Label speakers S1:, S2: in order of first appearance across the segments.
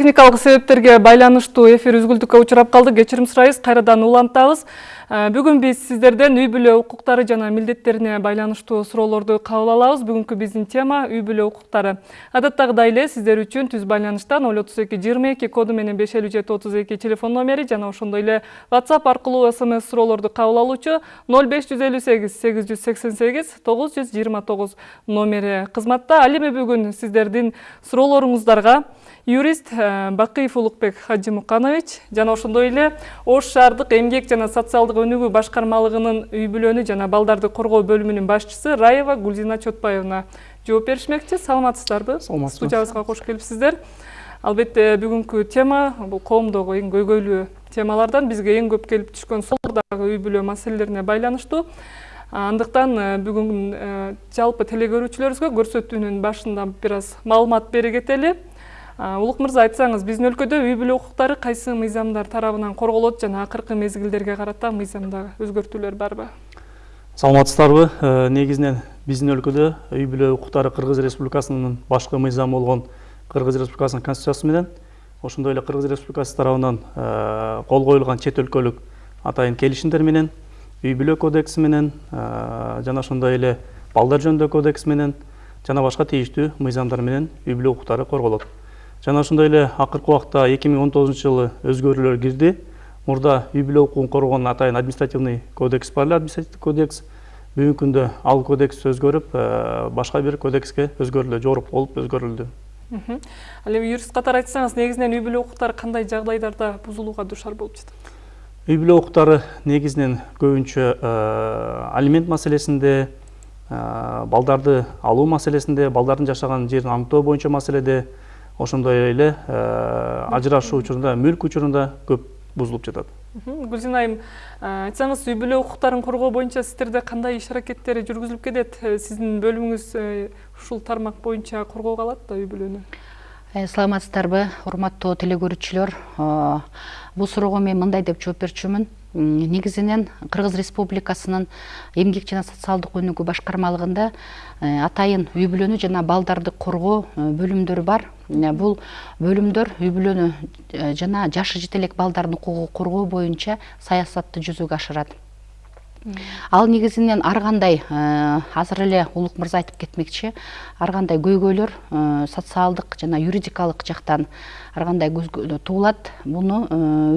S1: техникалык себептерге байланыштуу эфир үзгүлтүккө учурап калды кечирим сурайбыз кайрадан улантабыз бүгүн биз сиздерден үй бүлө укуктары жана милдеттерине байланыштуу суроолорду кабыл алабыз бүгүнкү биздин тема үй бүлө укуктары адаттагыдай эле сиздер үчүн түз байланыштан ноль отуз эки жыйырма эки коду менен беш элүү жети отуз эки телефон номери жана ошондой эле whatsapp аркылуу смс суроолорду кабыл алуучу ноль беш жүз элүү сегиз сегиз жүз сексен сегиз тогуз жүз жыйырма тогуз номери. Кызматта ал эми бүгүн сиздердин суроолоруңуздарга юрист э, бакыев улукбек хажимуканович жана ошондой эле ош шаардык эмгек жана социалдык өнүгүү башкармалыгынын үй бүлөнү жана балдарды коргоо бөлүмүнүн башчысы раева гүлзина чотбаевна жооп беришмекчи. Саламатсыздарбы?
S2: Саламатсызбы
S1: студиябызга кош келипсиздер. Албетте бүгүнкү тема бул коомдогу эң көйгөйлүү темалардан бизге эң көп келип түшкөн сол дагы үй бүлө маселелерине байланыштуу. Андыктан э, бүгүн э, жалпы телекөрүүчүлөрүбүзгө көрсөтүүнүн башында бир аз маалымат бере кетели. Улук мырза айтсаңыз биздин өлкөдө үй бүлө укуктары кайсы мыйзамдар тарабынан корголот жана акыркы мезгилдерге карата мыйзамда өзгөртүүлөр барбы?
S2: Саламатсыздарбы? Э, негизинен биздин өлкөдө үй бүлө укуктары кыргыз республикасынын башкы мыйзамы болгон кыргыз республикасынын конституциясы менен ошондой эле кыргыз республикасы тарабынан э, кол коюлган чет өлкөлүк атайын келишимдер менен үй бүлө кодекси менен э, жана ошондой эле балдар жөнүндөгү кодекс менен жана башка тийиштүү мыйзамдар менен үй бүлө укуктары корголот. Жана ошондой эле акыркы убакта эки миң он тогузунчу жылы өзгөрүүлөр кирди. Мурда үй бүлө укугун коргогон атайын административный кодекс бар эле административдик кодекс бүгүнкү күндө ал кодекс өзгөрүп э, башка бир кодекске өзгөрүлдү жорук болуп өзгөрүлдү.
S1: Ал эми юрист катары айтсаңыз негизинен үй бүлө укуктары кандай жагдайдарда бузулууга дуушар болуп жатат
S2: үй бүлө укуктары негизинен көбүнчө э, алимент маселесинде э, балдарды алуу маселесинде балдардын жашаган жерин аныктоо боюнча маселеде ошондой эле э, ажырашуу учурунда мүлк учурунда көп бузулуп жатат.
S1: Гүлзина айым э, айтсаңыз үй бүлө укуктарын коргоо боюнча сиздерде кандай иш аракеттери жүргүзүлүп келет э, сиздин бөлүмүңүз ушул тармак боюнча коргоого алат да үй бүлөнү?
S3: Саламатсыздарбы урматтуу телекөрүүчүлөр. Бул суроого мен мындай деп жооп берчүмүн. Негизинен кыргыз республикасынын эмгек жана социалдык өнүгүү башкармалыгында атайын үй бүлөнү жана балдарды коргоо бөлүмдөрү бар. Бул бөлүмдөр үй бүлөнү жана жашы жете элек балдардын укугун коргоо боюнча саясатты жүзөгө ашырат ал негизинен ар кандай азыр эле улук мырза айтып кетмекчи ар кандай көйгөйлөр социалдык жана юридикалык жактан ар кандай туулат муну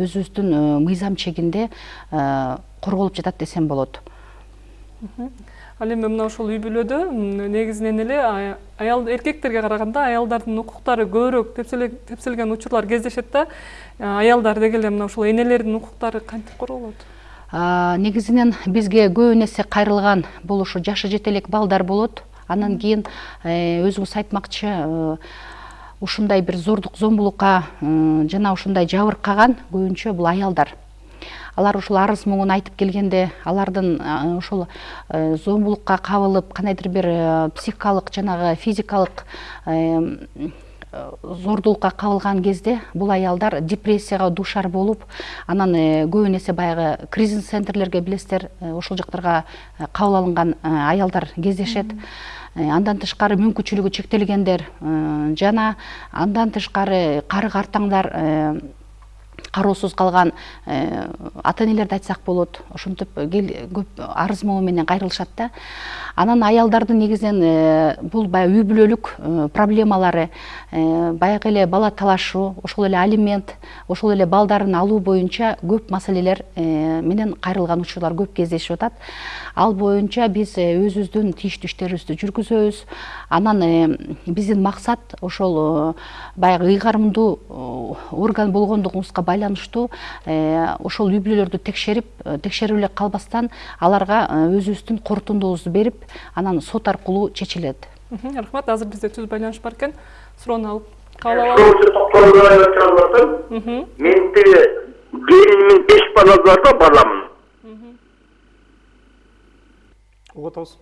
S3: өзүбүздүн мыйзам чегинде корголуп жатат десем болот.
S1: Ал эми мына ушул үй бүлөдө негизинен эле аял эркектерге караганда аялдардын укуктары көбүрөөк тепселген учурлар кездешет да аялдар деги эле мына ушул энелердин укуктары кантип корголот
S3: негизинен бизге көбүн эсе кайрылган бул ушу жашы жете элек балдар болот. Анан кийин өзүңүз айтмакчы ушундай бир зордук зомбулукка жана ушундай жабыркаган көбүнчө бул аялдар. Алар ушул арыз муңун айтып келгенде алардын э, зомбулукка кабылып кандайдыр бир психикалык жанагы физикалык зордулукка кабылган кезде бул аялдар депрессияга дуушар болуп анан көбүн эсе баягы кризис центрлерге билесиздер ошол жактарга кабыл алынган аялдар кездешет. Андан тышкары мүмкүнчүлүгү чектелгендер жана андан тышкары кары картаңдар кароосуз калган э, ата энелерди айтсак болот ошентип көп арыз могу менен кайрылышат да. Анан аялдардын негизинен э, бул баягы үй бүлөлүк э, проблемалары баягы эле бала талашуу ошол эле алимент ошол эле балдарын алуу боюнча көп маселелер менен кайрылган учурлар көп кездешип атат. Ал боюнча биз өзүбүздүн тийиштүү иштерибизди жүргүзөбүз. Анан биздин максат ошол баягы ыйгарымдуу орган болгондугубузга байланыштуу ошол үй бүлөлөрдү текшерип текшерип эле калбастан аларга өзүбүздүн корутундубузду берип анан сот аркылуу чечилет.
S1: Рахмат. Азыр бизде түз байланыш бар экен суроону алып кабыл
S4: атам мен тиги келинимдин беш баласы бар да баламын
S2: угуп атабыз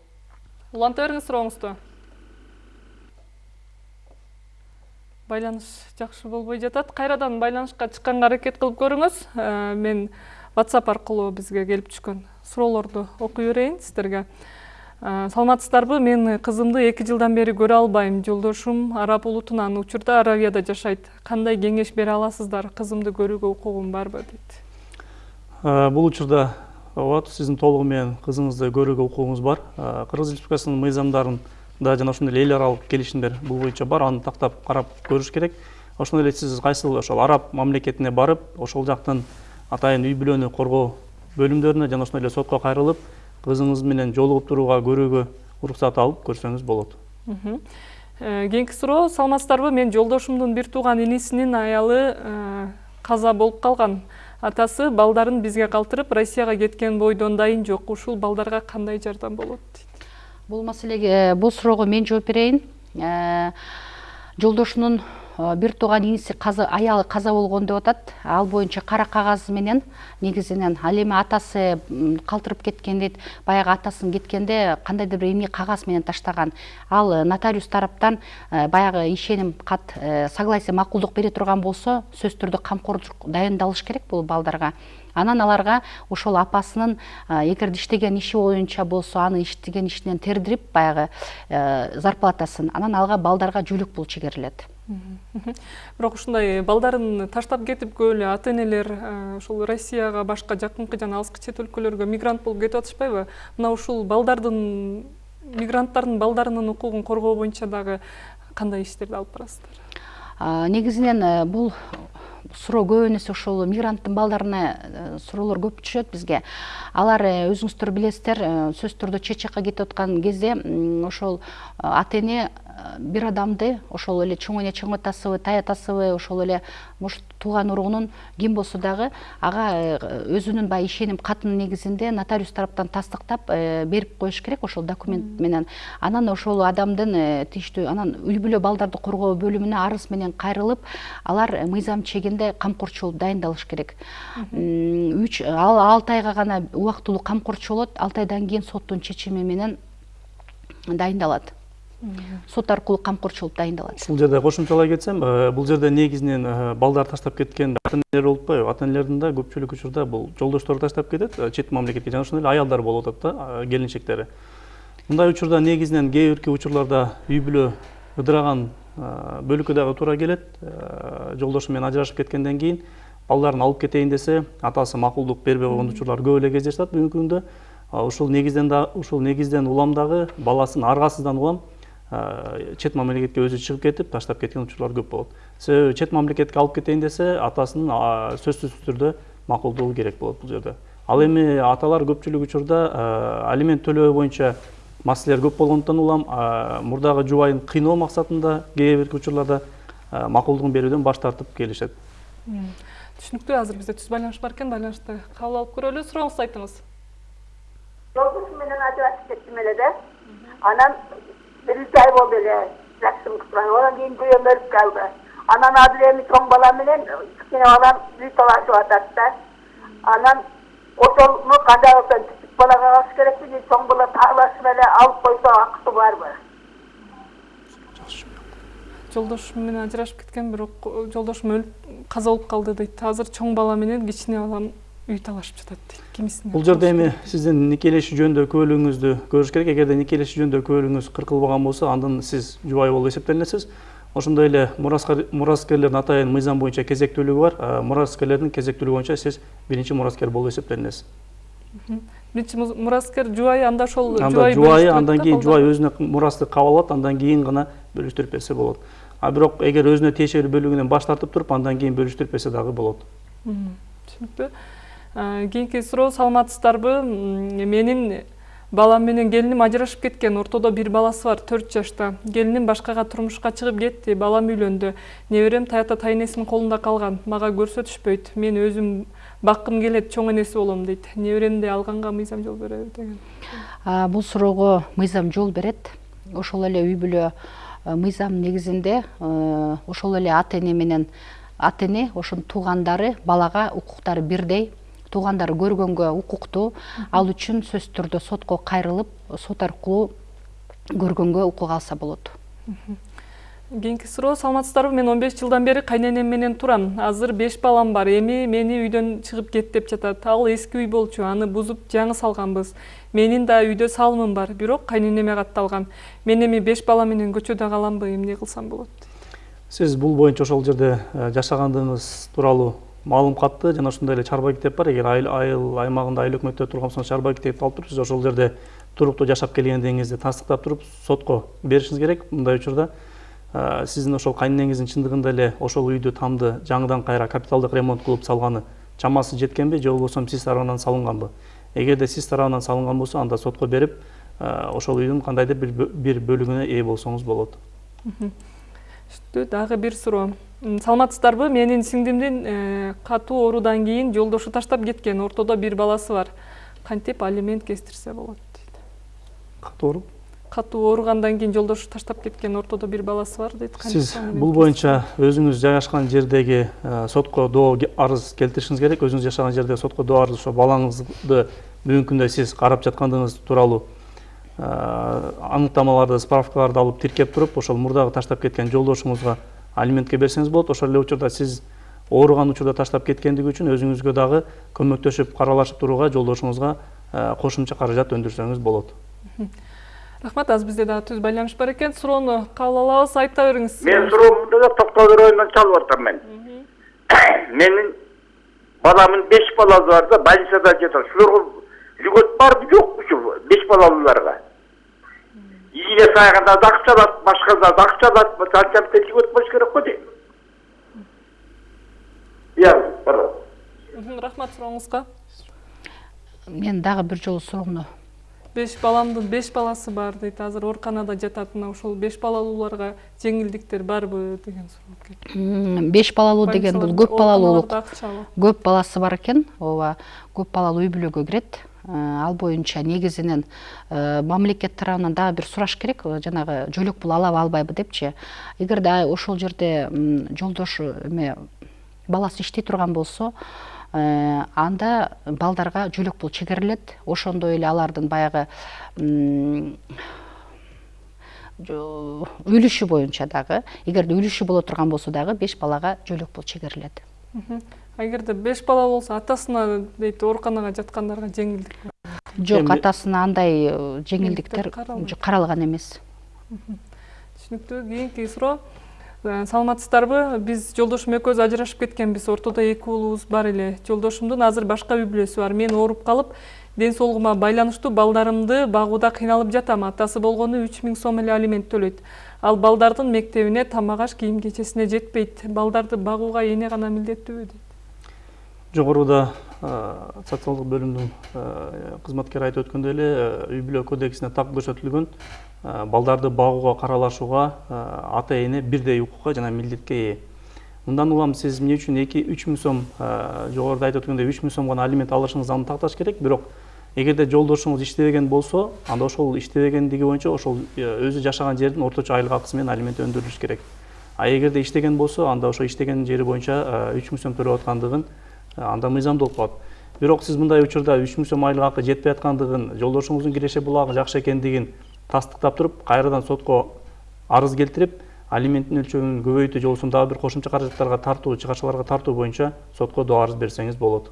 S1: уланта бериңиз сурооңузду байланыш жакшы болбой жатат. Кайрадан байланышка чыкканга аракет кылып көрүңүз. Э, мен whatsapp аркылуу бизге келип түшкөн суроолорду окуй берейин сиздерге. Саламатсыздарбы? Мен кызымды эки жылдан бери көрө албайм жолдошум араб улутунан учурда аравияда жашайт. Кандай кеңеш бере аласыздар? Кызымды көрүүгө укугум барбы? Дейт.
S2: Бул учурда ооба сиздин толугу менен кызыңызды көрүүгө укугуңуз бар. Кыргыз республикасынын мыйзамдарында жана ошондой эле эл аралык келишимдер бул боюнча бар. Аны тактап карап көрүш керек. Ошондой эле сиз кайсыл ошол араб мамлекетине барып ошол жактын атайын үй бүлөнү коргоо бөлүмдөрүнө жана ошондой эле сотко кайрылып кызыңыз менен жолугуп турууга көрүүгө уруксат алып көрсөңүз болот.
S1: Кийинки суроо саламатсыздарбы? Мен жолдошумдун бир тууган инисинин аялы каза болуп калган атасы балдарын бизге калтырып россияга кеткен бойдон дайын жок ушул балдарга кандай жардам болот? дейт
S3: бул маселеге бул суроого мен жооп берейин жолдошунун бир тууган иниси аялы каза болгон деп атат ал боюнча кара кагаз менен негизинен ал эми атасы калтырып кеткен дейт баягы атасын кеткенде кандайдыр бир эмне кагаз менен таштаган ал нотариус тараптан баягы ишеним кат согласие макулдук бере турган болсо сөзсүз түрдө камкордук дайындалыш керек бул балдарга анан аларга ошол апасынын эгерде иштеген иши боюнча болсо аны иштеген ишинен тердирип баягы зарплатасын анан алга балдарга жүүлүк пул чегерилет
S1: бирок ушундай балдарын таштап кетип эле ата энелер ушул россияга башка жакынкы жана алыскы чет өлкөлөргө мигрант болуп кетип атышпайбы мына ушул балдардын мигранттардын балдарынын укугун коргоо боюнча дагы кандай иштерди алып барасыздар?
S3: Негизинен бул суроо көп эсе ушул мигранттын балдарына суроолор көп түшөт бизге алар өзүңүздөр билесиздер сөзсүз түрдө чет жакка кетип аткан кезде ошол ата эне бир адамды ошол эле чоң эне чоң атасыбы тай атасыбы ошол эле может тууган уругунун ким болсо дагы ага э, өзүнүн баягы ишеним катынын негизинде нотариус тараптан тастыктап э, берип коюш керек ошол документ менен. Анан ошол адамдын э, тийиштүү анан үй бүлө балдарды коргоо бөлүмүнө арыз менен кайрылып алар мыйзам чегинде камкорчу болуп дайындалыш керек. Үч алты айга гана убактылуу камкорчу болот алты айдан кийин соттун чечими менен дайындалат сот аркылуу камкорчу болуп дайындалат.
S2: Ушул жерде кошумчалай кетсем э, бул жерде негизинен э, балдар таштап кеткен ата энелер болуп атпайбы? Ата энелердин да көпчүлүк учурда бул жолдоштору таштап кетет э, чет мамлекетке. Жана ошондой эле аялдар болуп атат да келинчектери. Мындай учурда негизинен кээ бирки учурларда үй бүлө ыдыраган бөлүккө дагы туура келет жолдошу менен ажырашып кеткенден кийин балдарын алып кетейин десе атасы макулдук бербей койгон учурлар көп эле кездешип атат бүгүнкү күндө ушул негизден да ушул негизден улам дагы баласын аргасыздан улам чет мамлекетке өзү чыгып кетип таштап кеткен учурлар көп болот себеби чет мамлекетке алып кетейин десе атасынын сөзсүз түрдө макулдугу керек болот бул жерде ал эми аталар көпчүлүк учурда алимент төлөө боюнча маселелер көп болгондуктан улам мурдагы жубайын кыйноо максатында кээ бирки учурларда макулдугун берүүдөн баш тартып келишет
S1: түшүнүктүү азыр бизде түз байланыш бар экен байланышты кабыл алып көрөлү сурооңузду айтыңыз
S5: жолдошум менен ажырашып кеттим эле да анан болду эле жакшы анан кийин күйөөм өлүп калды анан азыр эми чоң балам менен кичине балам үй талашып атат да анан ошону кандай кылсам кичик балага калыш керекпи чоң бала таалашып эле алып койсо акысы барбы
S1: жолдошум менен ажырашып кеткен бирок жолдошум өлүп каза болуп калды дейт азыр чоң бала менен кичине балам үй талашып жатат дейт кимисине
S2: бул жерде эми сиздин никелешүү жөнүндө күбөлүгүңүздү көрүш керек эгерде никелешүү жөнүндө күбөлүгүңүз кыркылбаган болсо андан сиз жубай болуп эсептелинесиз ошондой эле мураскерлердин атайын мыйзам боюнча кезектүүлүгү бар. Мураскерлердин кезектүүлүгү боюнча сиз биринчи мураскер болуп эсептелинесиз
S1: биринчи мураскер жубайы анда ошол
S2: анда жубайы андан кийин жубай өзүнө мурасты кабыл алат андан кийин гана бөлүштүрүп берсе болот а бирок эгер өзүнө тиешелүү бөлүгүнөн баш тартып туруп андан кийин бөлүштүрүп берсе дагы болот
S1: түшүнүктүү кийинки суроо саламатсыздарбы? Менин балам менен келиним ажырашып кеткен ортодо бир баласы бар төрт жашта келиним башкага турмушка чыгып кетти балам үйлөндү неберем таякта тайэнесинин колунда калган мага көрсөтүшпөйт мен өзүм баккым келет чоң энеси болом дейт неберемди алганга мыйзам жол береби деген.
S3: Бул суроого мыйзам жол берет ошол эле үй бүлө мыйзам негизинде ошол эле ата эне менен ата эне ошонун туугандары балага укуктары бирдей. Туугандары көргөнгө укуктуу ал үчүн сөзсүз түрдө сотко кайрылып сот аркылуу көргөнгө укук алса болот.
S1: Кийинки суроо саламатсыздарбы? Мен он беш жылдан бери кайненем менен турам. Азыр беш балам бар. Эми мени үйдөн чыгып кет деп жатат. Ал эски үй болчу. Аны бузуп жаңы салганбыз. Менин да үйдө салымым бар. Бирок кайненеме катталган мен эми беш бала менен көчөдө каламбы эмне кылсам болот?
S2: Сиз бул боюнча ошол жерде э, жашагандыгыңыз тууралуу маалым катты жана ошондой эле чарба китеп бар. Эгер айыл айыл аймагында айыл өкмөттө турган болсоңуз чарба китепти алып туруп сиз ошол жерде туруктуу жашап келгендигиңизди тастыктап туруп сотко беришиңиз керек мындай учурда. Сиздин ошол кайненеңиздин чындыгында эле ошол үйдү тамды жаңыдан кайра капиталдык ремонт кылып салганы чамасы жеткенби же болбосо сиз тарабынан салынганбы? Эгерде сиз тарабынан салынган болсо анда сотко берип ошол үйдүн кандайдыр бир бө- бир бөлүгүнө ээ болсоңуз болот.
S1: Дагы бир суроо. Саламатсыздарбы? Менин сиңдимдин э, катуу оорудан кийин жолдошу таштап кеткен ортодо бир баласы бар. Кантип алимент кестирсе болот дейт.
S2: Катуу ооруп
S1: катуу ооругандан кийин жолдошу таштап кеткен ортодо бир баласы бар дейт.
S2: Сиз бул боюнча өзүңүз жайгашкан жердеги э, сотко доо арыз келтиришиңиз керек. Өзүңүз жашаган жерде сотко доо арыз ошо балаңызды бүгүнкү күндө сиз карап жаткандыгыңыз тууралуу э, аныктамаларды справкаларды алып тиркеп туруп ошол мурдагы таштап кеткен жолдошуңузга алиментке берсеңиз болот ошол эле учурда сиз ооруган учурда таштап кеткендиги үчүн өзүңүзгө дагы көмөктөшүп каралашып турууга жолдошуңузга э, кошумча каражат өндүрсөңүз болот.
S1: Рахмат азыр бизде дагы түз байланыш бар экен. Суроону кабыл алабыз айта бериңиз.
S4: Мен суроомду да токтогул районунан чалып атам мен. Менин баламдын беш баласы бар да больницада жатат шуларга льгот барбы жокпу ушу беш балалууларга ийне сайганда да акча алат башкада да акча алат анча льгот болуш керек го дейм иә
S1: рахмат сурооңузга
S3: мен дагы бир жолу суроону
S1: беш баламдын беш баласы бар дейт азыр ооруканада жатат мына ошол беш балалууларга жеңилдиктер барбы деген суроо
S3: беш балалуу деген бул көп балалуулук көп баласы бар экен ооба көп балалуу үй бүлөгө кирет ал боюнча негизинен э, мамлекет тарабынан дагы бир сураш керек э, жанагы жөлөк пул алабы албайбы депчи. Эгерде ошол жерде м, жолдошу эме баласы иштей турган болсо э, анда балдарга жөлөк пул чегерилет. Ошондой эле алардын баягы үлүшү боюнча дагы эгерде үлүшү боло турган болсо дагы беш балага жөлөк пул чегерилет
S1: эгерде беш бала болсо атасына дейт ооруканага жаткандарга жеңилдик
S3: жок
S2: Эми-
S3: атасына андай жеңилдиктер каралган эмес
S1: түшүнүктүү кийинки суроо саламатсыздарбы? Биз жолдошум экөөбүз ажырашып кеткенбиз ортодо эки уулубуз бар эле жолдошумдун азыр башка үй бүлөсү бар. Мен ооруп калып ден соолугума байланыштуу балдарымды багууда кыйналып жатам. Атасы болгону үч миң сом эле алимент төлөйт ал балдардын мектебине тамак аш кийим кечесине жетпейт балдарды багууга эне гана милдеттүүбү дейт
S2: жогоруда э, социалдык бөлүмдүн э, кызматкери айтып өткөндөй эле э, үй бүлө кодексине так көрсөтүлгөн балдарды багууга каралашууга ата эне бирдей укукка жана милдетке ээ мындан улам сиз эмне үчүн эки үч миң сом жогоруда айтып өткөндөй үч миң сом гана алимент алышыңызды антакташ керек? Бирок эгерде жолдошуңуз иштебеген болсо анда ошол иштебегендиги боюнча ошол өзү жашаган жердин орточо айлык акысы менен алимент өндүрүлүш керек. А эгерде иштеген болсо анда ошо иштеген жери боюнча үч миң сом төлөп аткандыгын анда мыйзамдуу болуп калат. Бирок сиз мындай учурда үч миң сом айлык акы жетпей аткандыгын жолдошуңуздун киреше булагы жакшы экендигин тастыктап туруп кайрадан сотко арыз келтирип алименттин өлчөмүн көбөйтүү же болбосо дагы бир кошумча каражаттарга тартуу чыгарчыларга тартуу боюнча сотко доо арыз берсеңиз болот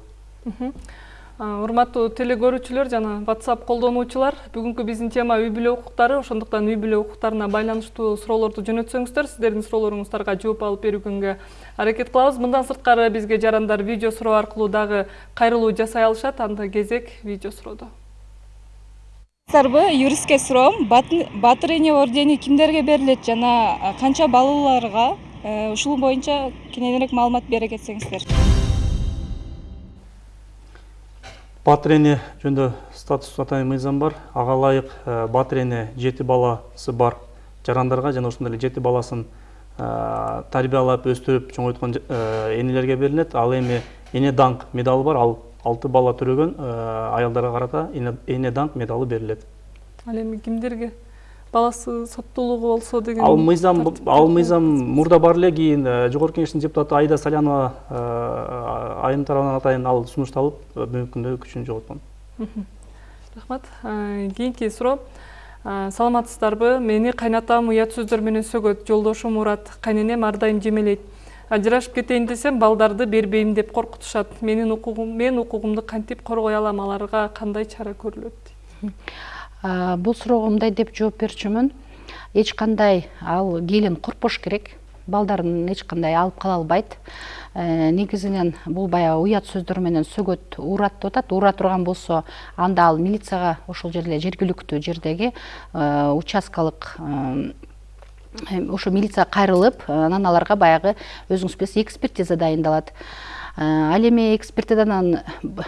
S1: урматтуу теле көрүүчүлөр жана whatsapp колдонуучулар бүгүнкү биздин тема үй бүлө укуктары. Ошондуктан үй бүлө укуктарына байланыштуу суроолорду жөнөтсөңүздөр. Сиздердин суроолоруңуздарга жооп алып берүүгө аракет кылабыз. Мындан сырткары бизге жарандар видео суроо аркылуу дагы кайрылуу жасай алышат. Анда кезек видео суроодо.
S6: Сарбы юристке суроом. Батыр эне ордени кимдерге берилет жана канча балаларга Э, ушул боюнча кененирээк маалымат бере кетсеңиздер
S2: батыр эне жөнүндө статус атайын мыйзам бар. Ага ылайык э, батыр эне жети баласы бар. Жарандарга жана ошондой эле жети баласын э, тарбиялап өстүрүп чоңойткон энелерге берилет ал эми эне даңк медалы бар. Ал алты бала төрөгөн э, аялдарга карата эне- эне даңк медалы берилет
S1: ал эми кимдерге баласы соттуулугу болсо деген
S2: ал мыйзам ал мыйзам мурда бар эле кийин жогорку кеңештин депутаты айда салянова э, айым тарабынан атайын ал сунушталып э, бүгүнкү күндө күчүн жоготкон
S1: рахмат. Э, кийинки суроо саламатсыздарбы. Мени кайнатам уят сөздөр менен сөгөт. Жолдошум урат кайненем ар дайым жемелейт ажырашып кетейин десем балдарды бербейм деп коркутушат менин укугум мен укугумду кантип коргой алам аларга кандай чара көрүлөт
S3: А, бул суроого мындай деп жооп берчүмүн. Эч кандай ал келин коркпош керек. Балдарын эч кандай алып кала албайт. Э, негизинен бул баягы уят сөздөр менен сөгөт урат деп атат. Ура турган болсо анда ал милицияга ошол жерде жергиликтүү жердеги э, участкалык э, ошо милицияга кайрылып анан аларга баягы өзүңүз билесиз экспертиза дайындалат ал эми экспертизадан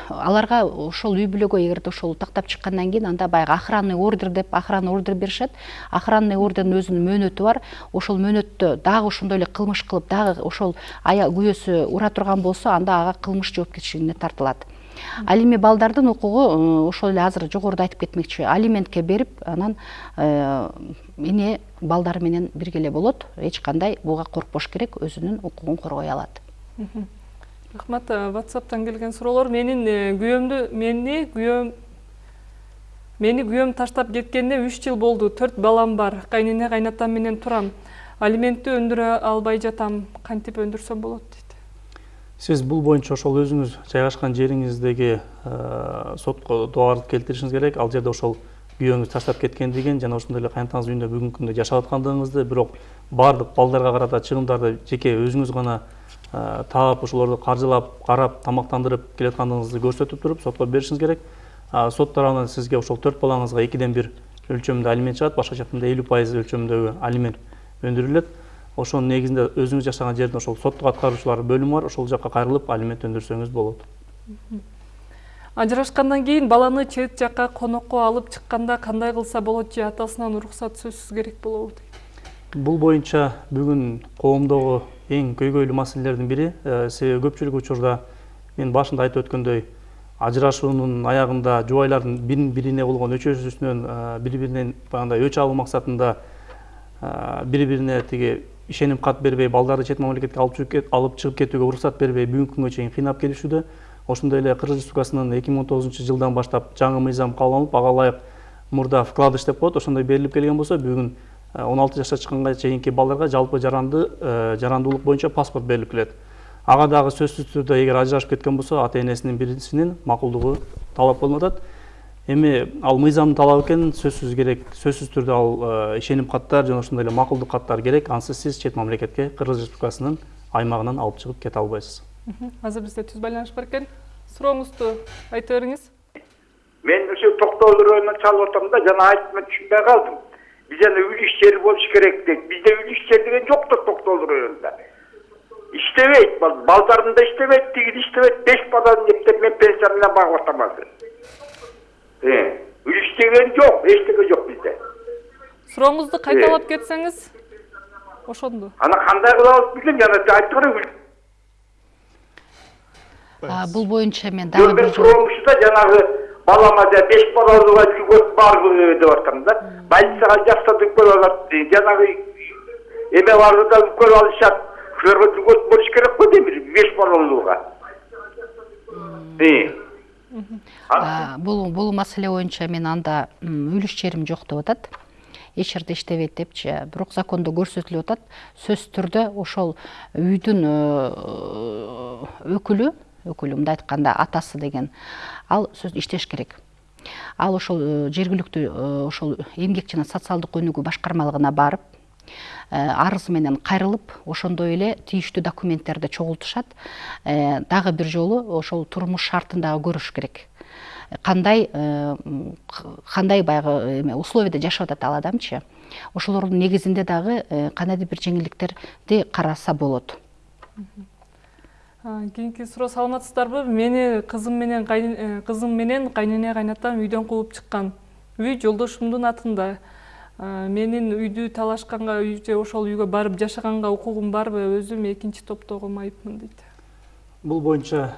S3: аларга ошол үй бүлөгө эгерде ошол тактап чыккандан кийин анда баягы охранный ордер деп охранный ордер беришет. Охранный ордердин өзүнүн мөөнөтү бар. Ошол мөөнөттө дагы ошондой эле кылмыш кылып дагы ошол аял күйөөсү ура турган болсо анда ага кылмыш жоопкерчилигине тартылат. Ал эми балдардын укугу ошол эле азыр жогоруда айтып кетмекчи. Алиментке берип анан эне балдары менен бирге эле болот. Эч кандай буга коркпош керек өзүнүн укугун коргой алат
S1: рахмат ватсаптан келген суроолор менин күйөөмдү мени күйөөм мени күйөөм таштап кеткенине үч жыл болду төрт балам бар. Кайнене кайнатам менен турам алиментти өндүрө албай жатам. Кантип өндүрсөм болот дейт
S2: сиз бул боюнча ошол өзүңүз жайгашкан жериңиздеги сотко дубарды келтиришиңиз керек. Ал жерде ошол күйөөңүз таштап кеткендигин жана ошондой эле кайнатаңыз үйүндө бүгүнкү күндө жашап аткандыгыңызды бирок баардык балдарга карата чыгымдарды жеке өзүңүз гана таап ошолорду каржылап карап тамактандырып келаткандыгыңызды көрсөтүп туруп сотко беришиңиз керек. Сот тарабынан сизге ошол төрт балаңызга экиден бир өлчөмүндө алимент чыгат башкача айтканда элүү пайыз өлчөмүндөгү алимент өндүрүлөт. Ошонун негизинде өзүңүз жашаган жердин ошол соттук аткаруучулар бөлүмү бар ошол жака кайрылып алимент өндүрсөңүз болот.
S1: Ажырашкандан кийин баланы чет жакка конокко алып чыкканда кандай кылса болот же атасынан уруксат сөзсүз керек болобу? Дейт
S2: бул боюнча бүгүн коомдогу эң көйгөйлүү маселелердин бири э, себеби көпчүлүк учурда мен башында айтып өткөндөй ажырашуунун аягында жубайлардын бирин бирине болгон өчөсүнөн э, бири биринен баягындай өч алуу максатында э, бири бирине тиги ишеним кат бербей балдарды чет мамлекетке алып чыгып кетүүгө уруксат бербей бүгүнкү күнгө чейин кыйнап келишүүдө ошондой эле кыргыз республикасынын эки миң он тогузунчу жылдан баштап жаңы мыйзам кабыл алынып ага ылайык мурда вкладыш деп коет ошондой берилип келген болсо бүгүн он алты жашка чыкканга чейинки балдарга жалпы жаранды жарандуулук боюнча паспорт берилип келет ага дагы сөзсүз түрдө эгер ажырашып кеткен болсо ата энесинин бирисинин макулдугу талап кылынып атат эми ал мыйзамдын талабы экен сөзсүз керек сөзсүз түрдө ал ишеним каттар жана ошондой эле макулдук каттар керек ансыз сиз чет мамлекетке кыргыз республикасынын аймагынан алып чыгып кете албайсыз
S1: азыр бизде түз байланыш бар экен сурооңузду айта бериңиз
S4: мен ошо токтогул районунан чалып атам да жана айтып мен түшүнбөй калдым бизде үй иш жери болуш керек дейт бизде үй иш жер деген жок да токтогул районунда иштебейт балдарым да иштебейт тиги иштебейт беш баланы эптеп мен пенсия менен багып атам азыр үй иш деген жок эчтеке жок бизде
S1: сурооңузду кайталап кетсеңиз ошондо
S4: аны кандай кылабыз билем жана айтты го
S3: бул боюнча мен дагы
S4: бир суроом ушу да жанагы балама беш балалууга жүгөт барбы деп атам да. Больницага жатсатып көрүп алат жанагы эме барды да көрүп алышат ушуларга жүгөт болуш керек го дейм беш балалууга
S3: бул бул маселе боюнча мен анда үлүш жерим жок деп атат эч жерде иштебейт депчи бирок закондо көрсөтүлүп атат сөзсүз түрдө ошол үйдүн өкүлү өкүлү мындай айтканда атасы деген. Ал сөз иштеш керек. Ал ошол жергиликтүү ошол эмгек жана социалдык өнүгүү башкармалыгына барып арызы менен кайрылып ошондой эле тийиштүү документтерди чогултушат дагы бир жолу ошол турмуш шартын дагы көрүш керек. Кандай кандай баягы эме условияда жашап атат ал адамчы? Ошолордун негизинде дагы кандайдыр бир жеңилдиктерди караса болот
S1: кийинки суроо саламатсыздарбы мени кызым менен кызым менен кайнене кайнатам үйдөн кууп чыккан үй жолдошумдун атында. Менин үйдү талашканга же ошол үйгө барып жашаганга укугум барбы өзүм экинчи топтогу майыпмын дейт
S2: бул боюнча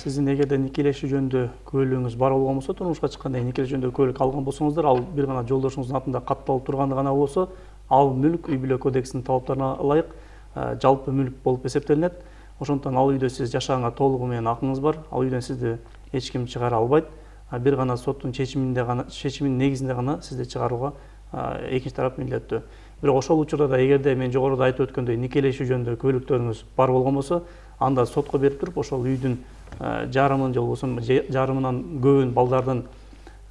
S2: сиздин эгерде никелешүү жөнүндө күбөлүгүңүз бар болгон болсо турмушка чыкканда никелешүү жөнүндө күбөлүк алган болсоңуздар ал бир гана жолдошуңуздун атында катталып турганы гана болсо ал мүлк үй бүлө кодексинин талаптарына ылайык жалпы мүлк болуп эсептелинет ошондуктан ал үйдө сиз жашаганга толугу менен акыңыз бар. Ал үйдөн сизди эч ким чыгара албайт. Бир гана соттун чечиминде гана чечиминин негизинде гана сизди чыгарууга экинчи тарап милдеттүү. Бирок ошол учурда да эгерде мен жогоруда айтып өткөндөй никелешүү жөнүндө күбөлүктөрүңүз бар болгон болсо анда сотко берип туруп ошол үйдүн жарымын же болбосо жарымынан көбүн балдардын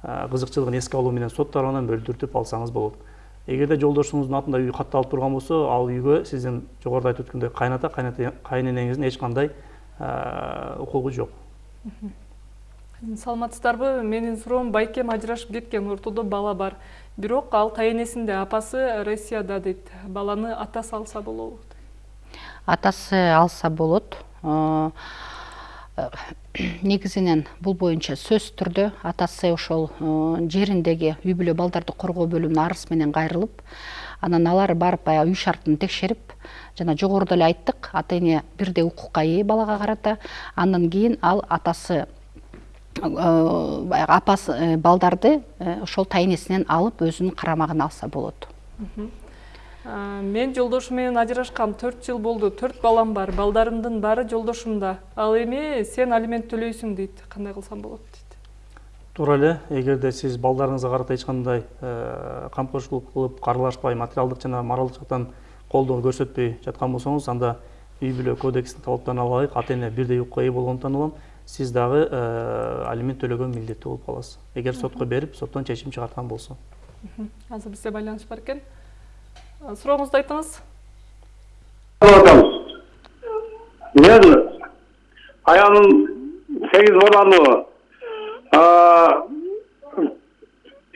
S2: кызыкчылыгын эске алуу менен сот тарабынан бөлдүртүп алсаңыз болот эгерде жолдошуңуздун атында үй катталып турган болсо ал үйгө сиздин жогоруда айтып өткөндөй кайната кайненеңиздин эч кандай укугу жок
S1: саламатсыздарбы менин суроом байкем ажырашып кеткен ортодо бала бар. Бирок ал кайенесинде апасы россияда дейт баланы атасы алса болобу
S3: атасы алса болот. негизинен бул боюнча сөзсүз түрдө атасы ошол жериндеги үй бүлө балдарды коргоо бөлүмүнө арыз менен кайрылып анан алар барып баягы үй шартын текшерип жана жогоруда эле айттык ата эне бирдей укукка ээ балага карата андан кийин ал атасы баягы апасы балдарды ошол тайенесинен алып өзүнүн карамагына алса болот
S1: мен жолдошум менен ажырашкам. Төрт жыл болду. Төрт балам бар. Балдарымдын баары жолдошумда. Ал эми сен алимент төлөйсүң дейт. Кандай кылсам болот дейт.
S2: Туура эле эгерде сиз балдарыңызга карата эч кандай камкорчулук кылып каралашпай материалдык жана моралдык жактан колдоо көрсөтпөй жаткан болсоңуз анда үй бүлө кодексинин талаптарына ылайык ата эне бирдей укукка ээ болгондуктан улам сиз дагы алимент төлөгө милдеттүү болуп каласыз. Эгер сотко берип соттон чечим чыгарткан болсо.
S1: Азыр бизде байланыш бар экен сурооңузду айтыңыз
S7: атабыз мен аялым сегиз баланы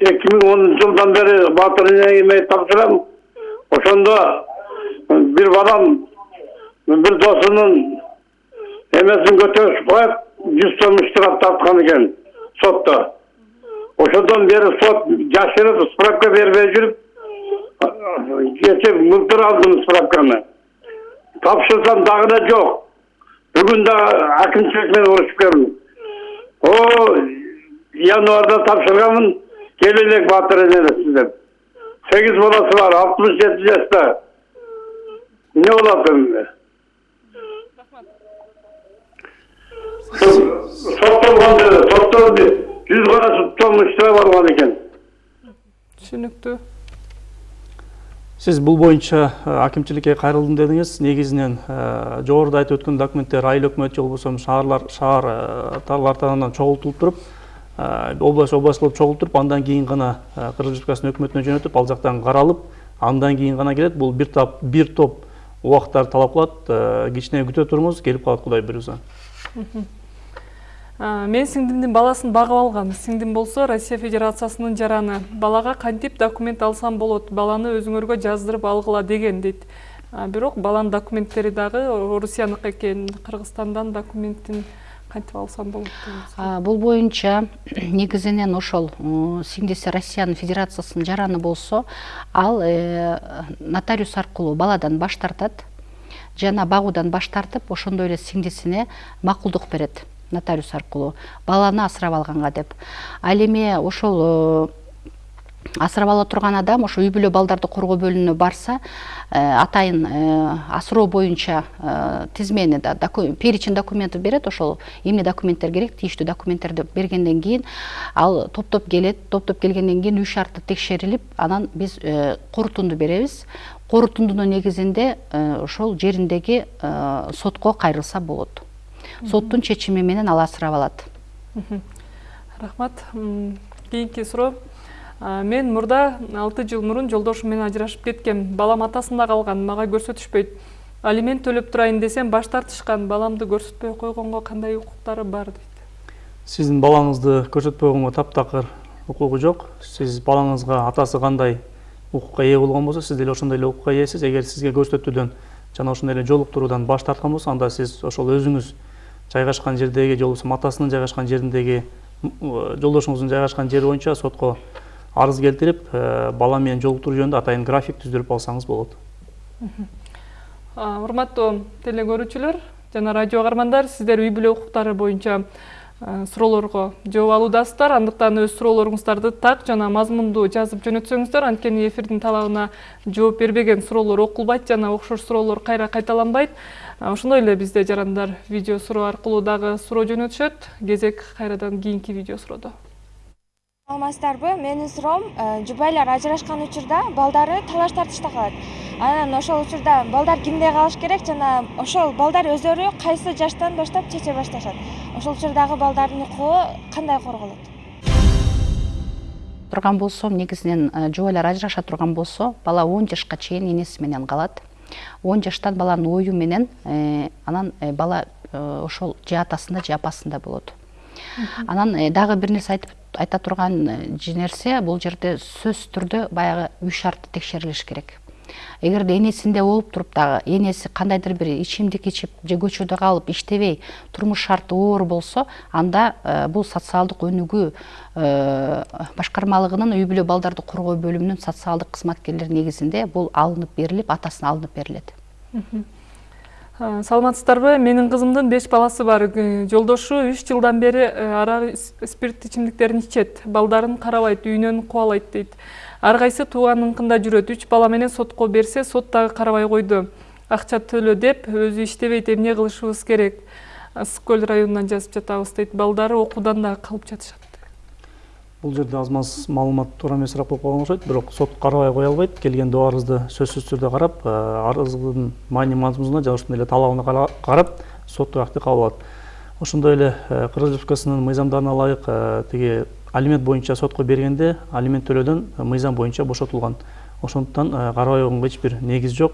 S7: эки миң онунчу жылдан бери батыр энеме тапшырам ошондо бир балам бир досунун эмесин көтөрүшүп коюп жүз сом штраф тарткан экен сотто ошондон бери сот жашырып справка бербей жүрүп кече былтыр алдым справканы тапшырсам дагы да жок бүгүн да акимчилик менен урушуп келдим о январда тапшырганмын келе элек батыр энелесиз деп сегиз баласы бар алтымыш жети жашта эмне болот эми соттолгон сотто жүз кара сом штраф алган экен
S1: түшүнүктүү
S2: сиз бул боюнча акимчиликке кайрылдым дедиңиз негизинен жогоруда айтып өткөн документтер айыл өкмөт же болбосо шаарлар шаарлар тарабынан чогултулуп туруп область область кылып чогултуруп андан кийин гана кыргыз республикасынын өкмөтүнө жөнөтүп ал жактан каралып андан кийин гана келет бул бир топ бир топ убактарды талап кылат кичине күтө туруңуз келип калат кудай буюрса
S1: мен сиңдимдин баласын багып алгам. Сиңдим болсо россия федерациясынын жараны балага кантип документ алсам болот? Баланы өзүңөргө жаздырып алгыла деген дейт. Бирок баланын документтери дагы орусияныкы экен кыргызстандан документин кантип алсам болот
S3: бул боюнча негизинен ошол сиңдиси россиянын федерациясынын жараны болсо ал нотариус аркылуу баладан баш тартат жана багуудан баш тартып ошондой эле сиңдисине макулдук берет нотариус аркылуу баланы асырап алганга деп. Ал эми ошол асырап ала турган адам ошо үй бүлө балдарды коргоо бөлүмүнө барса атайын асыроо боюнча тизмени да перечень документов берет ошол эмне документтер керек тийиштүү документтерди бергенден кийин ал топтоп келет топтоп келгенден кийин үй шарты текшерилип анан биз корутунду беребиз корутундунун негизинде ошол жериндеги сотко кайрылса болот соттун чечими менен ал асырап алат
S1: рахмат кийинки суроо мен мурда алты жыл мурун жолдошум менен ажырашып кеткем. Балам атасында калган мага көрсөтүшпөйт алимент төлөп турайын десем баш тартышкан баламды көрсөтпөй койгонго кандай укуктары бар дейт
S2: сиздин балаңызды көрсөтпөй койгонго таптакыр укугу жок сиз балаңызга атасы кандай укукка ээ болгон болсо сиз деле ошондой эле укукка ээсиз эгер сизге көрсөтүүдөн жана ошондой эле жолуктуруудан баш тарткан болсо анда сиз ошол өзүңүз жайгашкан жердеги же болбосо атасынын жайгашкан жериндеги жолдошуңуздун жайгашкан жери боюнча сотко арыз келтирип бала менен жолуктуруу жөнүндө атайын график түздүрүп алсаңыз болот.
S1: Урматтуу теле көрүүчүлөр жана радио каармандар сиздер үй бүлө укуктары боюнча суроолорго жооп алуудасыздар. Андыктан өз суроолоруңуздарды так жана мазмундуу жазып жөнөтсөңүздөр. Анткени эфирдин талабына жооп бербеген суроолор окулбайт жана окшош суроолор кайра кайталанбайт. Ошондой эле бизде жарандар видео суроо аркылуу дагы суроо жөнөтүшөт. Кезек кайрадан кийинки видео суроодо
S8: саламатсыздарбы? Менин суроом э, жубайлар ажырашкан учурда балдары талаш тартышта калат. Анан ошол учурда балдар кимде калыш керек жана ошол балдар өздөрү кайсы жаштан баштап чече башташат? Ошол учурдагы балдардын укугу кандай корголот?
S3: Турган болсом негизинен э, жубайлар ажыраша турган болсо бала он жашка чейин энеси менен калат. Он жаштан баланын ою менен э, анан бала ошол же атасында же апасында болот. Анан дагы бир нерсе айтып айта турган нерсе бул жерде сөзсүз түрдө баягы үй шарты текшерилиш керек. Эгерде энесинде болуп туруп дагы энеси кандайдыр бир ичимдик ичип же көчөдө калып иштебей турмуш шарты оор болсо анда бул социалдык өнүгүү башкармалыгынын үй бүлө балдарды коргоо бөлүмүнүн социалдык кызматкерлери негизинде бул алынып берилип атасына алынып берилет.
S1: Саламатсыздарбы? Менин кызымдын беш баласы бар. Жолдошу үч жылдан бери арак спирт ичимдиктерин ичет балдарын карабайт үйүнөн кубалайт дейт ар кайсы тууганыныкында жүрөт үч бала менен сотко берсе сот дагы карабай койду акча төлө деп өзү иштебейт эмне кылышыбыз керек? Ысык көл районунан жазып жатабыз дейт балдары окуудан дагы калып жатышат
S2: бул жерде аз маз маалымат туура эмесирээк болуп калган окшойт бирок сот карабай кое албайт. Келген доо арызды сөзсүз түрдө карап арыздын маани мазмунуна жана ошондой эле талабына карап соттук акты кабыл алат. Ошондой эле кыргыз республикасынын мыйзамдарына ылайык тиги алимент боюнча сотко бергенде алимент төлөөдөн мыйзам боюнча бошотулган. Ошондуктан карабай койгонго эч бир негиз жок.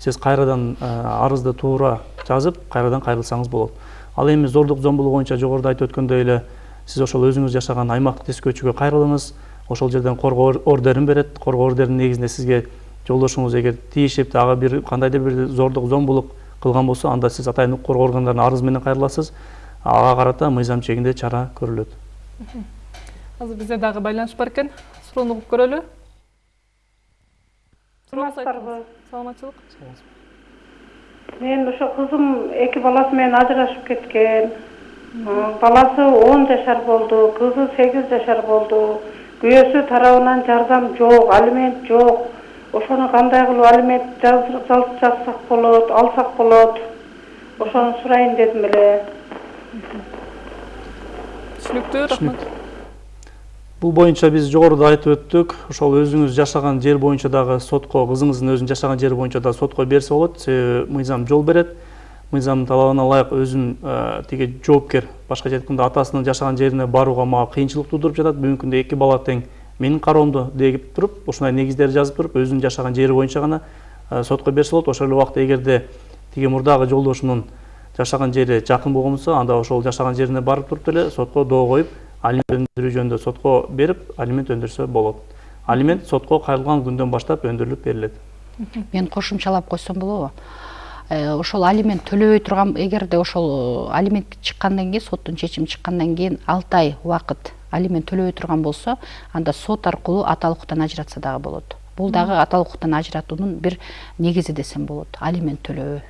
S2: Сиз кайрадан арызды туура жазып кайрадан кайрылсаңыз болот. Ал эми зордук зомбулук боюнча жогоруда айтып өткөндөй эле сиз ошол өзүңүз жашаган аймактык тескөөчүгө кайрылыңыз. Ошол жерден коргоо ордерин берет. Коргоо ордеринин негизинде сизге жолдошуңуз эгер тийишип ага бир кандайдыр бир зордук зомбулук кылган болсо анда сиз атайын укук коргоо органдарына арыз менен кайрыласыз. Ага карата мыйзам чегинде чара көрүлөт.
S1: Азыр бизде дагы байланыш бар экен. Суроону угуп көрөлү.
S9: Саламатсыздарбы?
S1: Саламатчылык.
S9: Мен ошо кызым эки баласы менен ажырашып кеткен баласы он жашар болду кызы сегиз жашар болду. Күйөөсү тарабынан жардам жок алимент жок. Ошону кандай кылып алимент жазсак болот алсак болот? Ошону сурайын дедим эле.
S1: Түшүнүктүү рахмат.
S2: Бул боюнча биз жогоруда айтып өттүк ошол өзүңүз жашаган жер боюнча дагы сотко кызыңыздын өзүнүн жашаган жери боюнча дагы сотко берсе болот себеби мыйзам жол берет мыйзамдын талабына ылайык өзүнүн тиги жоопкер башкача айтканда атасынын жашаган жерине барууга мага кыйынчылык туудуруп жатат. Бүгүнкү күндө эки бала тең менин кароомдо деп туруп ушундай негиздерди жазып туруп өзүнүн жашаган жери боюнча гана сотко берсе болот. Ошол эле убакта эгерде тиги мурдагы жолдошунун жашаган жери жакын болгон болсо анда ошол жашаган жерине барып туруп деле сотко доо коюп алимент өндүрүү жөнүндө сотко берип алимент өндүрсө болот. Алимент сотко кайрылган күндөн баштап өндүрүлүп берилет.
S3: Мен кошумчалап койсом болобу. Ошол алимент төлөбөй турган эгерде ошол алимент чыккандан кийин соттун чечими чыккандан кийин алты ай убакыт алимент төлөбөй турган болсо анда сот аркылуу аталык укуктан ажыратса дагы болот. Бул дагы аталык укуктан ажыратуунун бир негизи десем болот алимент төлөбөй.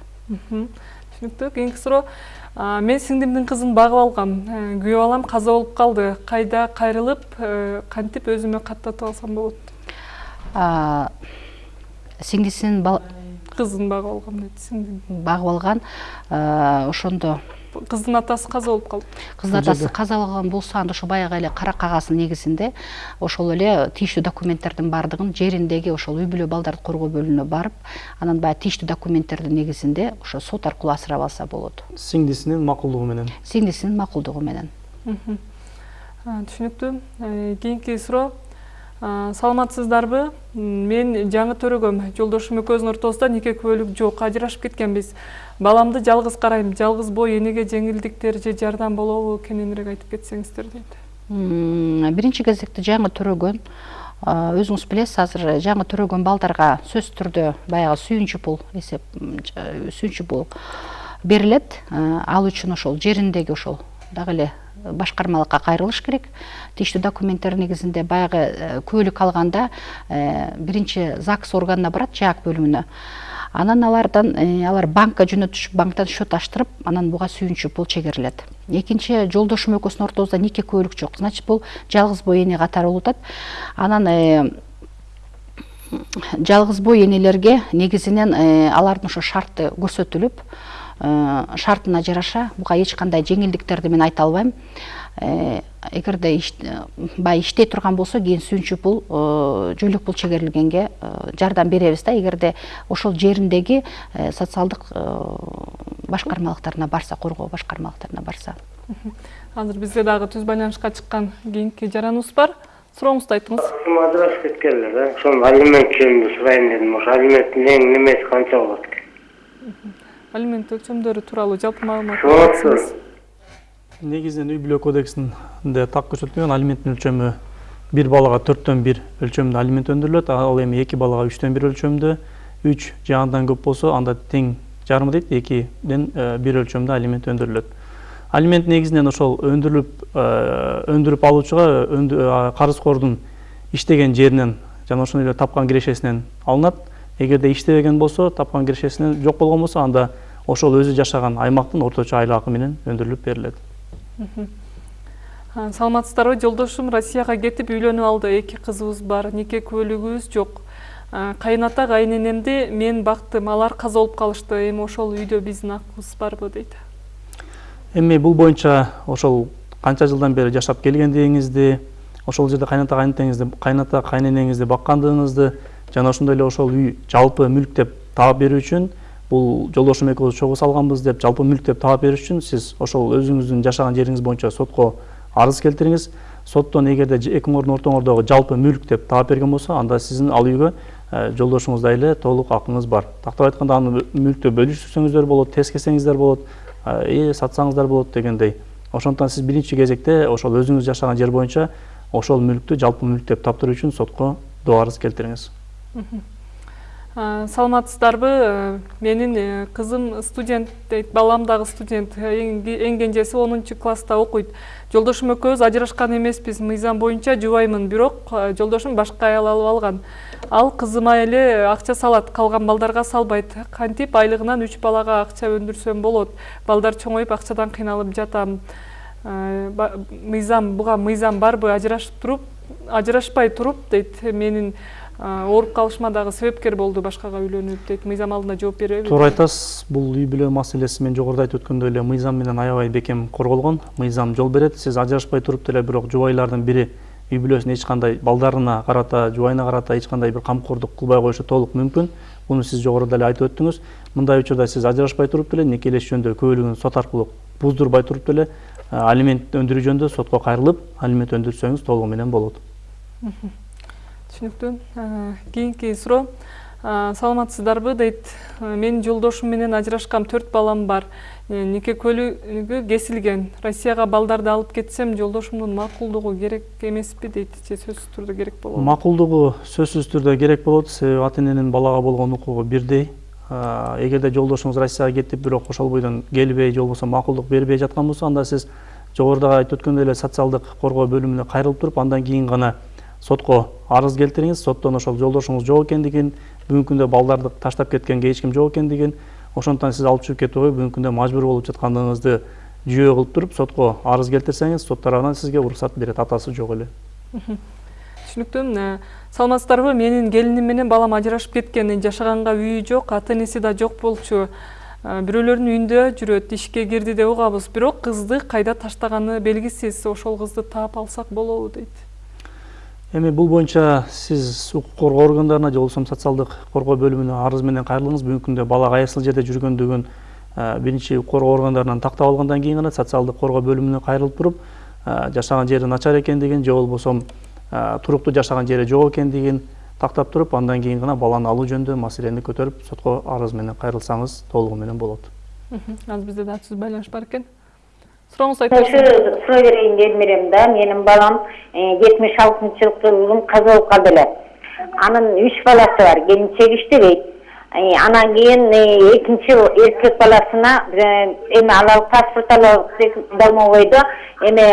S1: Түшүнүктүү кийинки суроо мен сиңдимдин кызын багып алгам. Күйөө балам каза болуп калды. Кайда кайрылып кантип өзүмө каттатып алсам болот?
S3: Сиңдисинин
S1: кызын багып алгам дейт сиңдим
S3: багып алган ошондо.
S1: Кыздын атасы каза болуп калды
S3: кыздын атасы каза болгон болсо анда ошо баягы эле кара кагаздын негизинде ошол эле тийиштүү документтердин баардыгын жериндеги ошол үй бүлө балдарды коргоо бөлүмүнө барып анан баягы тийиштүү документтердин негизинде ошо сот аркылуу асырап алса болот.
S2: Сиңдисинин макулдугу менен.
S3: Сиңдисинин макулдугу менен.
S1: Түшүнүктүү. Кийинки суроо. Саламатсыздарбы? Мен жаңы төрөгөм. Жолдошум экөөбүздүн ортобузда нике күбөлүк жок ажырашып кеткенбиз баламды жалгыз карайм. Жалгыз бой энеге жеңилдиктер же жардам болобу кененирээк айтып кетсеңиздер дейт
S3: биринчи кезекте жаңы төрөгөн өзүңүз билесиз азыр жаңы төрөгөн балдарга сөзсүз түрдө баягы сүйүнчү пул эсеп сүйүнчү пул берилет. Ал үчүн ошол жериндеги ошол. Дагы эле башкармалыкка кайрылыш керек. Тийиштүү документтер негизинде баягы күбөлүк алганда биринчи загс органына барат жаак бөлүмүнө. Анан алардан алар банкка жөнөтүшүп банктан счет ачтырып анан буга сүйүнчү пул чегерилет. Экинчи жолдошум экөөбүздүн ортобузда нике күбөлүк жок. Значит бул жалгыз бой эне катары болуп атат. Анан жалгыз бой энелерге негизинен алардын ошо шарты көрсөтүлүп э, шартына жараша буга эч кандай жеңилдиктерди мен айта албайм. Э, эгерде баягы иштей турган болсо кийин сүйүнчүк пул э, жөлөк пул чегерилгенге э, жардам беребиз да. Эгерде ошол жериндеги социалдык башкармалыктарына барса коргоо башкармалыктарына барса.
S1: Азыр бизге дагы түз байланышка чыккан кийинки жараныбыз бар. Сурооңузду айтыңыз.
S10: Ажырашып кеткенлер да. Ошол алимент жөнүндө сурайын дедим. Ошо алименттин эң немеси канча болот? Экен
S1: алимент өлчөмдөрү тууралуу жалпы маалымат
S2: негизинен үй бүлө кодексинде так көрсөтүлгөн алименттин өлчөмү бир балага төрттөн бир өлчөмүндө алимент өндүрүлөт ал эми эки балага үчтөн бир өлчөмдө үч же андан көп болсо анда тең жарымы дейт экиден бир өлчөмдө алимент өндүрүлөт алимент негизинен ошол өндүрүлүп өндүрүп алуучуга карызкордун иштеген жеринен жана ошондой эле тапкан кирешесинен алынат эгерде иштебеген болсо тапкан кирешесинен жок болгон болсо анда ошол өзү жашаган аймактын орточо айлык акы менен өндүрүлүп берилет.
S1: Саламатсыздарбы жолдошум россияга кетип үйлөнүп алды. Эки кызыбыз бар нике куөлүгүбүз жок. Кайын ата кайненемди мен бактым алар каза болуп калышты. Эми ошол үйдө биздин акыбыз барбы дейт.
S2: Эми бул боюнча ошол канча жылдан бери жашап келгендигиңизди ошол жерде кайната кайнетеңизди кайната кайненеңизди баккандыгыңызды жана ошондой эле ошол үй жалпы мүлк деп таап берүү үчүн бул жолдошум экөөбүз чогуу салганбыз деп жалпы мүлк деп таап бериш үчүн сиз ошол өзүңүздүн жашаган жериңиз боюнча сотко арыз келтириңиз. Соттон эгерде экиңердин ортоңордогу жалпы мүлк деп таап берген болсо анда сиздин ал үйгө жолдошуңуздай эле толук акыңыз бар. Тактап айтканда аны мүлктү бөлүшсөңүздөр болот тез кетсеңиздер болот э сатсаңыздар болот дегендей. Ошондуктан сиз биринчи кезекте ошол өзүңүз жашаган жер боюнча ошол мүлктү жалпы мүлк деп таптыруу үчүн сотко доо арыз келтириңиз.
S1: Саламатсыздарбы? Э, менин э, кызым студент дейт балам дагы студент эң кенжеси онунчу класста окуйт. Жолдошум экөөбүз ажырашкан эмеспиз. Мыйзам боюнча жубаймын. Бирок э, жолдошум башка аял алып алган. Ал кызыма эле акча салат. Калган балдарга салбайт. Кантип айлыгынан үч балага акча өндүрсөм болот. Балдар чоңоюп акчадан кыйналып жатам. Мыйзам буга мыйзам барбы? Ажырашып туруп ажырашпай туруп дейт. Менин ооруп калышыма дагы себепкер болду башкага үйлөнүп дейт мыйзам алдында жооп береби
S2: туура айтасыз бул үй бүлө маселеси мен жогоруда айтып өткөндөй эле мыйзам менен аябай бекем корголгон мыйзам жол берет. Сиз ажырашпай туруп деле бирок жубайлардын бири үй бүлөсүнө эч кандай балдарына карата жубайына карата эч кандай бир камкордук кылбай коюшу толук мүмкүн. Муну сиз жогоруда эле айтып өттүңүз. Мындай учурда сиз ажырашпай туруп деле некелешүү жөнүндө күбөлүгүн сот аркылуу буздурбай туруп деле алимент өндүрүү жөнүндө сотко кайрылып алимент өндүрсөңүз толугу менен болот
S1: түшүнүктүү кийинки суроо саламатсыздарбы дейт. Менин жолдошум менен ажырашкам төрт балам бар. Нике куөлүгү кесилген. Россияга балдарды алып кетсем жолдошумдун макулдугу керек эмеспи дейт же сөзсүз түрдө керек болобу
S2: макулдугу сөзсүз түрдө керек болот. Себеби ата эненин балага болгон укугу бирдей. Эгерде жолдошуңуз россияга кетип бирок ошол бойдон келбей же болбосо макулдук бербей жаткан болсо анда сиз жогоруда айтып өткөндөй эле социалдык коргоо бөлүмүнө кайрылып туруп андан кийин гана сотко арыз келтириңиз соттон ошол жолдошуңуз жок экендигин бүгүнкү күндө балдарды таштап кеткенге эч ким жок экендигин ошондуктан сиз алып чыгып кетүүгө бүгүнкү күндө мажбур болуп жаткандыгыңызды жүйө кылып туруп сотко арыз келтирсеңиз сот тарабынан сизге уруксат берет атасы жок эле.
S1: Түшүнүктүү саламатсыздарбы менин келиним менен балам ажырашып кеткен жашаганга үйү жок ата энеси да жок болчу. Бирөөлөрдүн үйүндө жүрөт ишке кирди деп угабыз бирок кызды кайда таштаганы белгисиз ошол кызды таап алсак болобу дейт.
S2: Эми бул боюнча сиз укук коргоо органдарына же болбосо социалдык коргоо бөлүмүнө арыз менен кайрылыңыз. Бүгүнкү күндө бала кайсыл жерде жүргөндүгүн биринчи укук коргоо органдарынан тактап алгандан кийин гана социалдык коргоо бөлүмүнө кайрылып туруп жашаган жери начар экендигин же болбосо туруктуу жашаган жери жок экендигин тактап туруп андан кийин гана баланы алуу жөнүндө маселени көтөрүп сотко арыз менен кайрылсаңыз толугу менен болот.
S1: Азыр бизде дагы түз байланыш бар экен. Айта берсеңиз
S11: суроо берейин дедим элем да менин балам жетимиш алтынчы каза болуп калды эле анын үч баласы бар келинчеги иштебейт анан кийин экинчи эркек баласына эми алалы паспорт алабыз домовойдо эме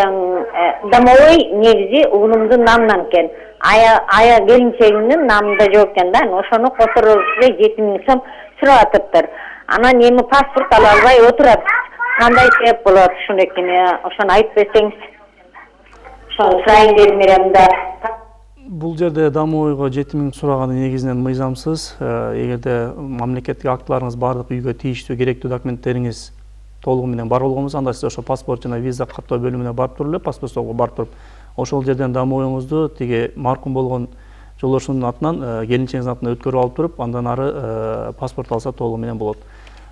S11: домовой негизи уулумдун намынан экен ая келинчегимдин намында жок экен да ошону которобуз деп жети миң сом сурап атыптыр анан эми паспорт ала албай отурат кандай себеп болот ушунакине ошону айтып берсеңиз ошону сурайын дедим элем да
S2: бул жерде домойго жетимиңди сураганы негизинен мыйзамсыз. Эгерде мамлекеттик актыларыңыз баардык үйгө тийиштүү керектүү документтериңиз толугу менен бар болгон анда сиз ошо паспорт жана виза каттоо бөлүмүнө барып туруп эле паспорт барып туруп ошол жерден домоюңузду тиги маркум болгон жолдошуңдун атынан келинчегиңиздин атынан өткөрүп алып туруп андан ары паспорт алса толугу менен болот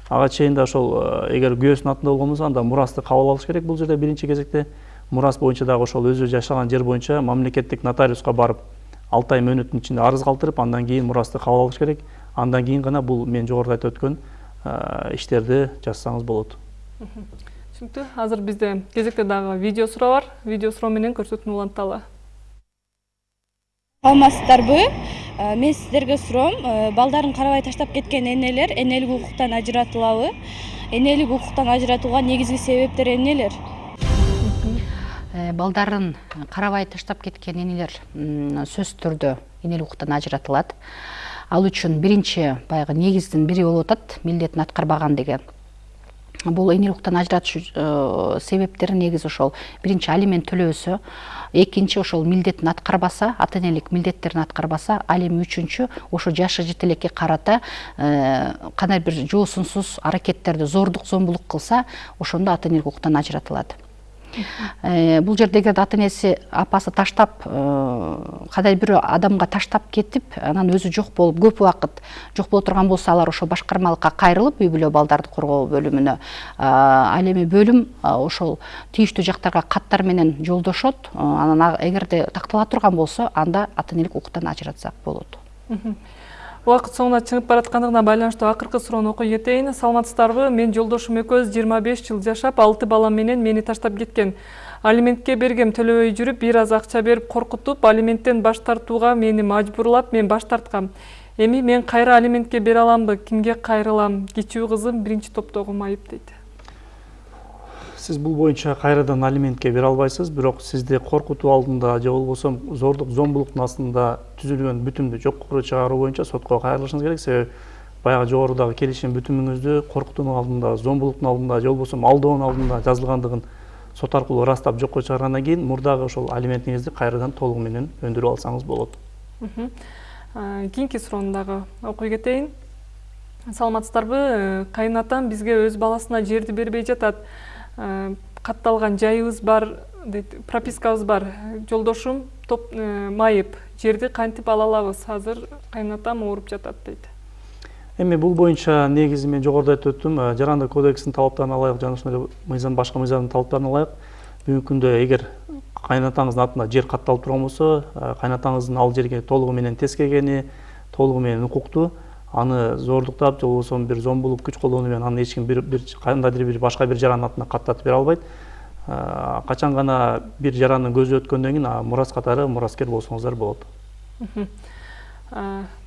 S2: ага чейин да ошол эгер күйөөсүнүн атында болгон болсо анда мурасты кабыл алыш керек бул жерде биринчи кезекте. Мурас боюнча дагы ошол өзү жашаган жер боюнча мамлекеттик нотариуска барып алты ай мөөнөттүн ичинде арыз калтырып андан кийин мурасты кабыл алыш керек. Андан кийин гана бул мен жогоруда айтып өткөн иштерди жасасаңыз болот.
S1: Түшүнүктүү азыр бизде кезекте дагы видео суроо бар видео суроо менен көрсөтүүнү уланталы.
S6: Саламатсыздарбы мен сиздерге суроом балдарын карабай таштап кеткен энелер энелик укуктан ажыратылабы. Энелик укуктан ажыратууга негизги себептер эмнелер
S3: балдарын карабай таштап кеткен энелер сөзсүз түрдө энелик укуктан ажыратылат. Ал үчүн биринчи баягы негиздин бири болуп атат милдетин аткарбаган деген бул энелик укуктан ажыратыш себептери негизи ошол биринчи алимент төлөбөсө экинчи ошол милдетин аткарбаса ата энелик милдеттерин аткарбаса ал эми үчүнчү ошо жашы жете элекке карата кандай бир жоосунсуз аракеттерди зордук зомбулук кылса ошондо ата энелик укуктан ажыратылат бул жерде эгерде ата энеси апасы таштап кандай бирөө адамга таштап кетип анан өзү жок болуп көп убакыт жок боло турган болсо алар ошо башкармалыкка кайрылып үй бүлө балдарды коргоо бөлүмүнө ал эми бөлүм ошол тийиштүү жактарга каттар менен жолдошот. Анан эгерде тактала турган болсо анда ата энелик укуктан ажыратсак болот
S1: убакыт соңуна чыгып бараткандыгына байланыштуу акыркы суроону окуй кетейин. Саламатсыздарбы? Менин жолдошум экөөбүз жыйырма беш жыл жашап алты балам менен мени таштап кеткен. Алиментке бергем төлөбөй жүрүп бир аз акча берип коркутуп алименттен баш тартууга мени мажбурлап мен баш тарткам. Эми мен кайра алиментке бере аламбы? Кимге кайрылам? Кичүү кызым биринчи топтогу майып дейт
S2: сиз бул боюнча кайрадан алиментке бере албайсыз бирок сизди коркутуу алдында же болбосо зордук зомбулуктун астында түзүлгөн бүтүмдү жокко чыгаруу боюнча сотко кайрылышыңыз керек. Себеби баягы жогорудагы келишим бүтүмүңүздү коркутуунун алдында зомбулуктун алдында же болбосо алдоонун алдында жазылгандыгын сот аркылуу ырастап жокко чыгаргандан кийин мурдагы ошол алиментиңизди кайрадан толугу менен өндүрүп алсаңыз болот.
S1: Кийинки суроону дагы окуй кетейин. Саламатсыздарбы? Кайынатам бизге өз баласына жерди бербей жатат катталган жайыбыз бар дейт пропискабыз бар. Жолдошум топ майып жерди кантип ала алабыз? Азыр кайынатам ооруп жатат дейт.
S2: Эми бул боюнча негизи мен жогоруда айтып өттүм. Жарандык кодексинин талаптарына ылайык жана ошондой эле мыйзам башка мыйзамдын талаптарына ылайык бүгүнкү күндө эгер кайынатаңыздын атына жер катталып турган болсо кайынатаңыздын ал жерге толугу менен тескегени толугу менен укуктуу аны зордуктап же болбосо бир зомбулук күч колдонуу менен аны эч ким бир кандайдыр бир башка бир жарандын атына каттатып бере албайт качан гана бир жарандын көзү өткөндөн кийин мурас катары мураскер болсоңуздар болот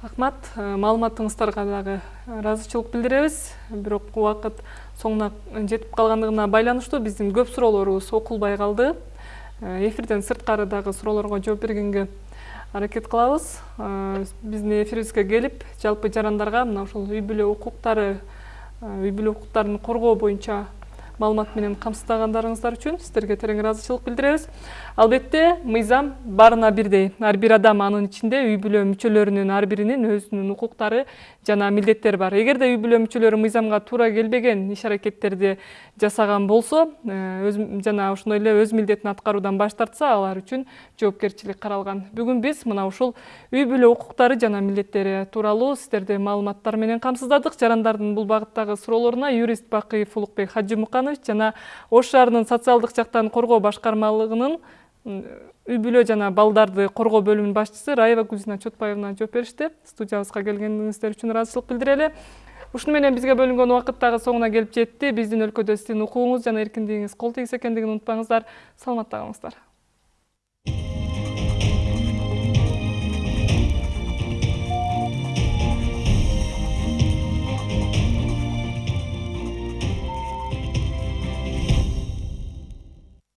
S1: рахмат. Маалыматыңыздарга дагы ыраазычылык билдиребиз бирок убакыт соңуна жетип калгандыгына байланыштуу биздин көп суроолорубуз окулбай калды эфирден сырткары дагы суроолорго жооп бергенге аракет кылабыз. Биздин эфирибизге келип жалпы жарандарга мына ушул үй бүлө укуктары үй бүлө укуктарын коргоо боюнча маалымат менен камсыздагандарыңыздар үчүн сиздерге терең ыраазычылык билдиребиз. Албетте мыйзам баарына бирдей ар бир адам анын ичинде үй бүлө мүчөлөрүнүн ар биринин өзүнүн укуктары жана милдеттери бар. Эгерде үй бүлө мүчөлөрү мыйзамга туура келбеген иш аракеттерди жасаган болсо өз жана ошондой эле өз милдетин аткаруудан баш тартса алар үчүн жоопкерчилик каралган. Бүгүн биз мына ушул үй бүлө укуктары жана милдеттери тууралуу сиздерди маалыматтар менен камсыздадык. Жарандардын бул багыттагы суроолоруна юрист бакыев улукбек жана ош шаарынын социалдык жактан коргоо башкармалыгынын үй бүлө жана балдарды коргоо бөлүмүнүн башчысы раева гүлзина чотбаевна жооп беришти. Студиябызга келгениңиздер үчүн ыраазычылык билдирели. Ушуну менен бизге бөлүнгөн убакыт дагы соңуна келип жетти. Биздин өлкөдө сиздин укугуңуз жана эркиндигиңиз кол тийгиз экендигин унутпаңыздар. Саламатта калыңыздар